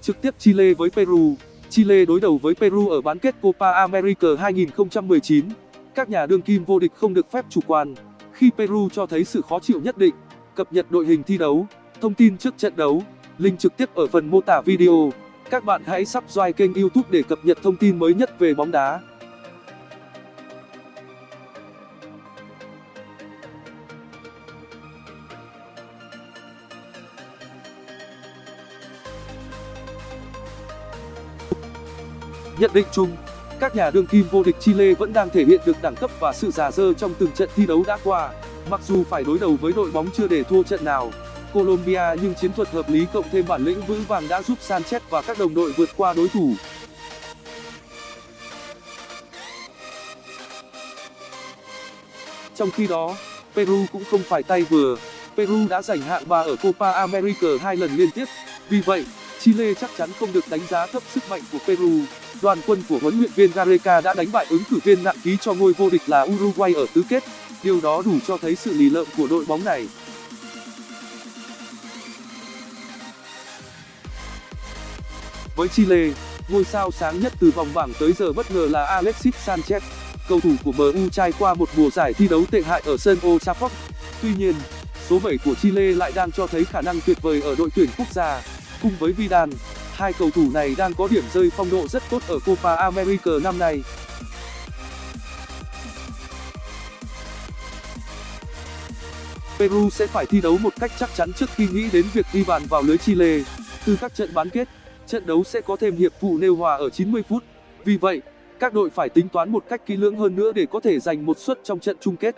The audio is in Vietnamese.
Trực tiếp Chile với Peru Chile đối đầu với Peru ở bán kết Copa America 2019. Các nhà đương kim vô địch không được phép chủ quan, khi Peru cho thấy sự khó chịu nhất định. Cập nhật đội hình thi đấu, thông tin trước trận đấu, link trực tiếp ở phần mô tả video. Các bạn hãy subscribe kênh YouTube để cập nhật thông tin mới nhất về bóng đá. Nhận định chung, các nhà đương kim vô địch Chile vẫn đang thể hiện được đẳng cấp và sự già dơ trong từng trận thi đấu đã qua. Mặc dù phải đối đầu với đội bóng chưa để thua trận nào, Colombia nhưng chiến thuật hợp lý cộng thêm bản lĩnh vững vàng đã giúp Sanchez và các đồng đội vượt qua đối thủ. Trong khi đó, Peru cũng không phải tay vừa. Peru đã giành hạng 3 ở Copa America hai lần liên tiếp. Vì vậy, Chile chắc chắn không được đánh giá thấp sức mạnh của Peru. Đoàn quân của huấn luyện viên Gareca đã đánh bại ứng cử viên nặng ký cho ngôi vô địch là Uruguay ở tứ kết. Điều đó đủ cho thấy sự lì lợm của đội bóng này. Với Chile, ngôi sao sáng nhất từ vòng bảng tới giờ bất ngờ là Alexis Sanchez. Cầu thủ của MU trải qua một mùa giải thi đấu tệ hại ở sân Old Trafford. Tuy nhiên, số 7 của Chile lại đang cho thấy khả năng tuyệt vời ở đội tuyển quốc gia. Cùng với Vidal, hai cầu thủ này đang có điểm rơi phong độ rất tốt ở Copa America năm nay. Peru sẽ phải thi đấu một cách chắc chắn trước khi nghĩ đến việc ghi bàn vào lưới Chile. Từ các trận bán kết, trận đấu sẽ có thêm hiệp phụ nêu hòa ở 90 phút. Vì vậy, các đội phải tính toán một cách kỹ lưỡng hơn nữa để có thể giành một suất trong trận chung kết.